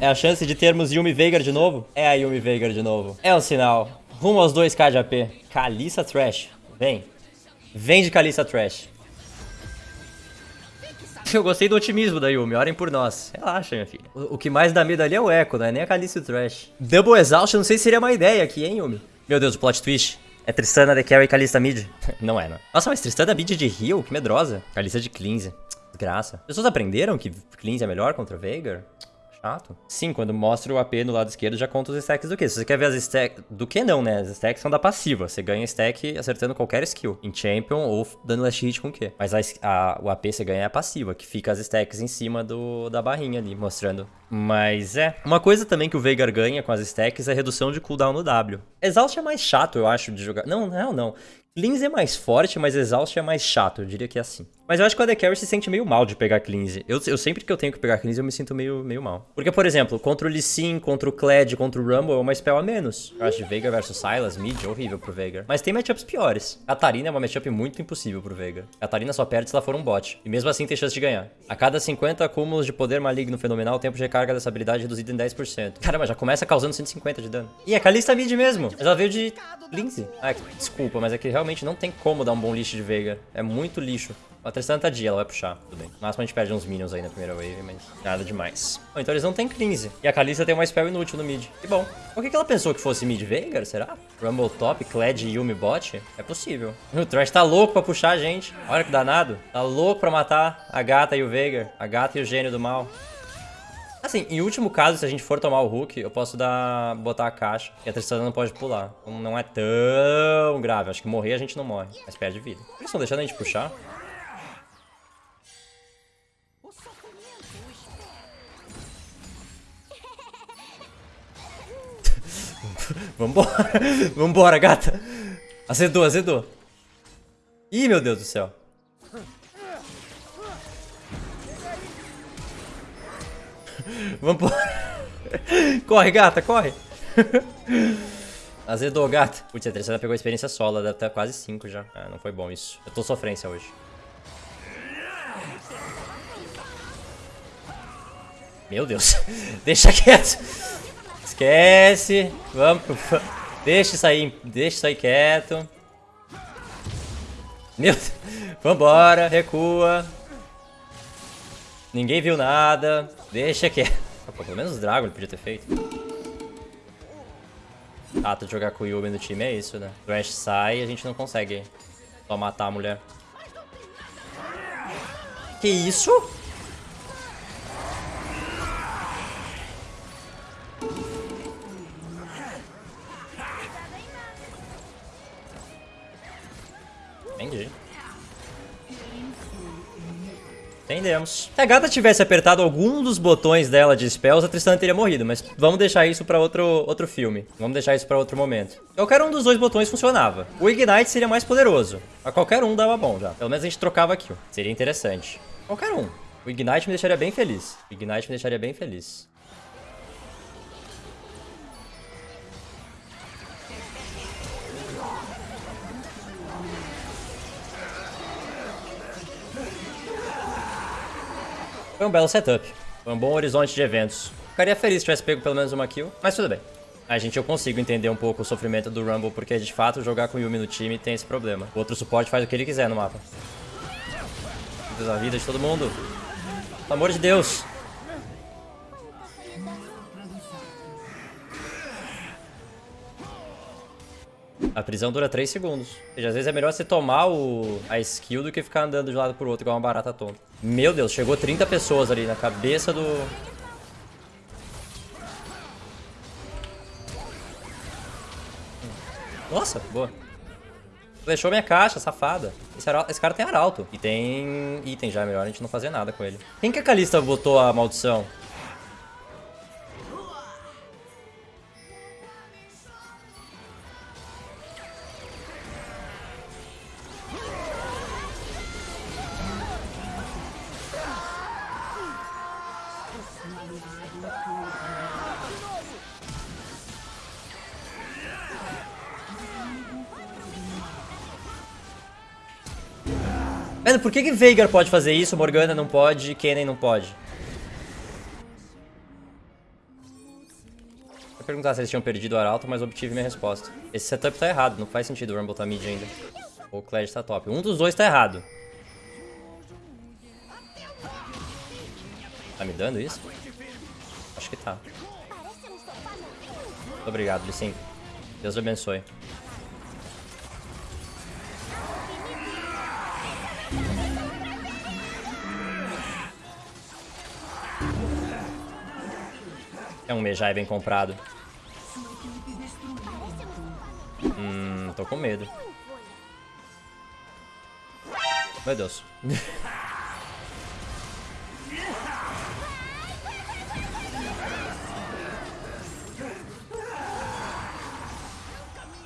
É a chance de termos Yumi Veigar de novo? É a Yumi Veigar de novo. É um sinal. Rumo aos 2k de AP. Kalissa Trash. Vem. Vem de Kalissa Trash. Eu gostei do otimismo da Yumi, orem por nós. Relaxa, minha filha. O, o que mais dá medo ali é o Echo, não é nem a e o Trash. Double Exhaust, não sei se seria uma ideia aqui, hein, Yumi? Meu Deus, o plot twist. É Tristana de Carry e Kalista mid? não é, não. Nossa, mas Tristana mid de heal? Que medrosa. Kalista de cleanse. Desgraça. As pessoas aprenderam que cleanse é melhor contra Veigar? Chato. Sim, quando mostra o AP no lado esquerdo, já conta os stacks do que. Se você quer ver as stacks... Do que não, né? As stacks são da passiva. Você ganha stack acertando qualquer skill. Em Champion ou dando last hit com o quê. Mas a, a, o AP você ganha é a passiva, que fica as stacks em cima do, da barrinha ali, mostrando. Mas é. Uma coisa também que o Veigar ganha com as stacks é a redução de cooldown no W. Exaust é mais chato, eu acho, de jogar. Não, não, não. Cleanse é mais forte, mas Exaust é mais chato, eu diria que é assim. Mas eu acho que o AD Carry se sente meio mal de pegar Cleanse. Eu, eu sempre que eu tenho que pegar Cleanse, eu me sinto meio, meio mal. Porque, por exemplo, contra o Lee Sin, contra o Kled, contra o Rumble, é uma spell a menos. Eu acho de Veigar versus Sylas, mid, horrível pro Veigar. Mas tem matchups piores. Katarina é uma matchup muito impossível pro Veigar. Katarina só perde se ela for um bot. E mesmo assim tem chance de ganhar. A cada 50 acúmulos de poder maligno fenomenal, o tempo de recarga dessa habilidade reduzido em 10%. Caramba, já começa causando 150 de dano. E a Kalista mid mesmo. Ela veio de Lindsay. Ah, desculpa, mas é que realmente não tem como dar um bom lixo de Veigar. É muito lixo. A Tristana tá dia, ela vai puxar. Tudo bem. No máximo a gente perde uns minions aí na primeira wave, mas nada demais. Bom, então eles não têm cleanse. E a Kalista tem uma spell inútil no mid. Que bom. Por que, que ela pensou que fosse mid Veigar, será? Rumble top, Kled e Yumi bot? É possível. O Trash tá louco pra puxar a gente. Olha que danado. Tá louco pra matar a gata e o Veigar. A gata e o gênio do mal. Assim, em último caso, se a gente for tomar o Hulk, eu posso dar, botar a caixa. E a Tristana não pode pular. Não é tão grave. Acho que morrer a gente não morre, mas perde vida. Eles estão deixando a gente puxar? Vambora. Vambora, gata. Azedou, azedou. Ih, meu Deus do céu. Vambora. corre, gata, corre. Azedou, gata. Putz, a terceira pegou a experiência solo, deve estar quase 5 já. Ah, não foi bom isso. Eu tô sofrência hoje. Meu Deus. Deixa quieto. Esquece. Vamos. Deixa isso aí. Deixa isso aí quieto. Meu Deus. Vambora. Recua. Ninguém viu nada. Deixa quieto. Pô, pelo menos o Drago ele podia ter feito. Ah, tu jogar com o Yubi no time é isso, né? O Ash sai e a gente não consegue só matar a mulher. Que isso? Entendi. Entendemos. Se a gata tivesse apertado algum dos botões dela de spells, a Tristana teria morrido. Mas vamos deixar isso pra outro, outro filme. Vamos deixar isso pra outro momento. Qualquer um dos dois botões funcionava. O Ignite seria mais poderoso. A qualquer um dava bom já. Pelo menos a gente trocava aqui. Seria interessante. Qualquer um. O Ignite me deixaria bem feliz. O Ignite me deixaria bem feliz. Foi um belo setup. Foi um bom horizonte de eventos. Ficaria feliz se tivesse pego pelo menos uma kill, mas tudo bem. A gente, eu consigo entender um pouco o sofrimento do Rumble, porque de fato jogar com Yumi no time tem esse problema. O outro suporte faz o que ele quiser no mapa. Deus a vida de todo mundo. Pelo amor de Deus. A prisão dura 3 segundos. Ou seja, às vezes é melhor você tomar o, a skill do que ficar andando de um lado pro outro igual uma barata tonta. Meu Deus, chegou 30 pessoas ali na cabeça do... Nossa, boa. Deixou minha caixa, safada. Esse, esse, cara tem arauto. E tem item já, melhor a gente não fazer nada com ele. Quem que a Kalista botou a maldição? Mano, por que que Veigar pode fazer isso, Morgana não pode Kennen não pode? perguntar se eles tinham perdido o Arauto, mas obtive minha resposta. Esse setup tá errado, não faz sentido o Rumble tá mid ainda. Ou o Kled tá top. Um dos dois tá errado. Tá me dando isso? Acho que tá. Muito obrigado, Licin. Deus abençoe. É um Mejai bem comprado. Hum, tô com medo. Meu Deus.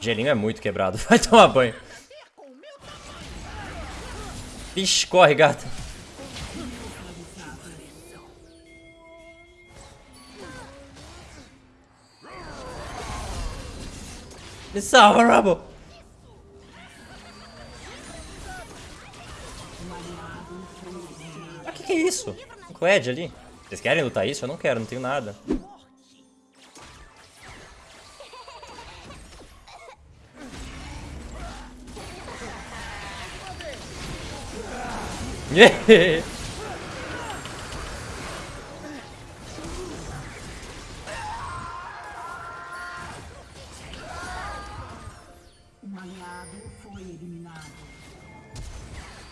Gelinho é muito quebrado. Vai tomar banho. Vixe, corre, gata. Me salva, Rumble! Ah, que que é isso? Um Cled ali. Vocês querem lutar isso? Eu não quero, não tenho nada. Yeah.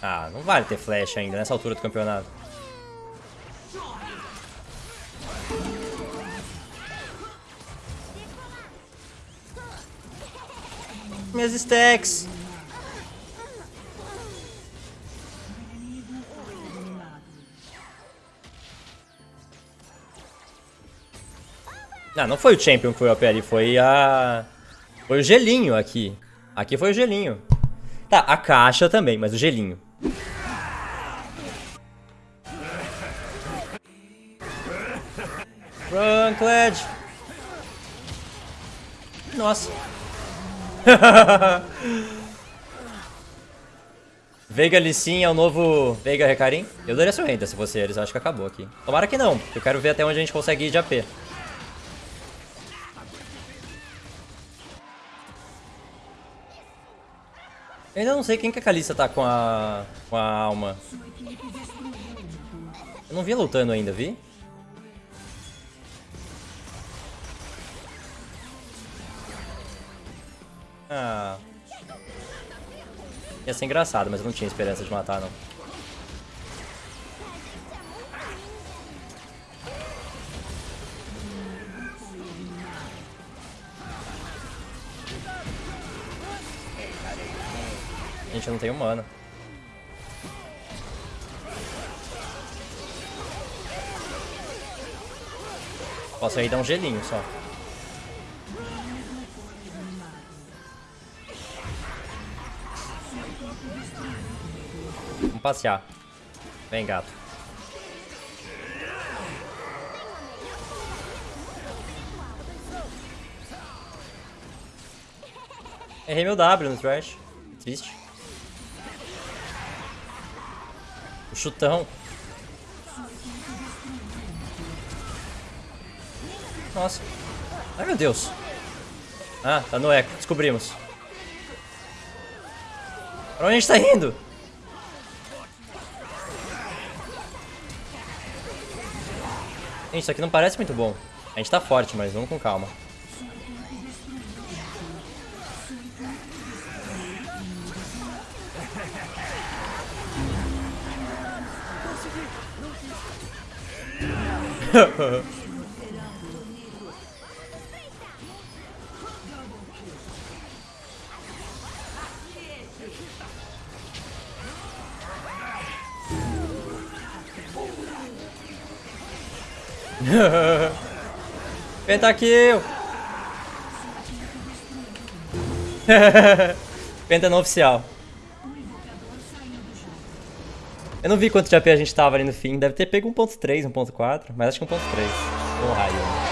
Ah, não vale ter flash ainda nessa altura do campeonato. Minhas stacks. Não, não foi o Champion que foi o OP ali, foi a... Foi o gelinho aqui. Aqui foi o gelinho. Tá, a caixa também, mas o gelinho. Run, Cled! Nossa. Veiga Lissin é o novo Veiga Recarim? Eu daria surrenda se fosse eles, acho que acabou aqui. Tomara que não, eu quero ver até onde a gente consegue ir de AP. Eu ainda não sei quem que a Kalista tá com a, com a alma. Eu não vi lutando ainda, vi? Ah. Ia ser engraçado, mas eu não tinha esperança de matar, não. Gente, não tenho mana. Posso aí dar um gelinho só. Vamos passear. Vem, gato. Errei meu W no trash. Triste. Chutão. Nossa. Ai, meu Deus. Ah, tá no eco. Descobrimos. Pra onde a gente tá indo? Gente, isso aqui não parece muito bom. A gente tá forte, mas vamos com calma. Pentakill! Penta no oficial. Eu não vi quanto de AP a gente tava ali no fim. Deve ter pego 1.3, 1.4, mas acho que 1.3. Um raio.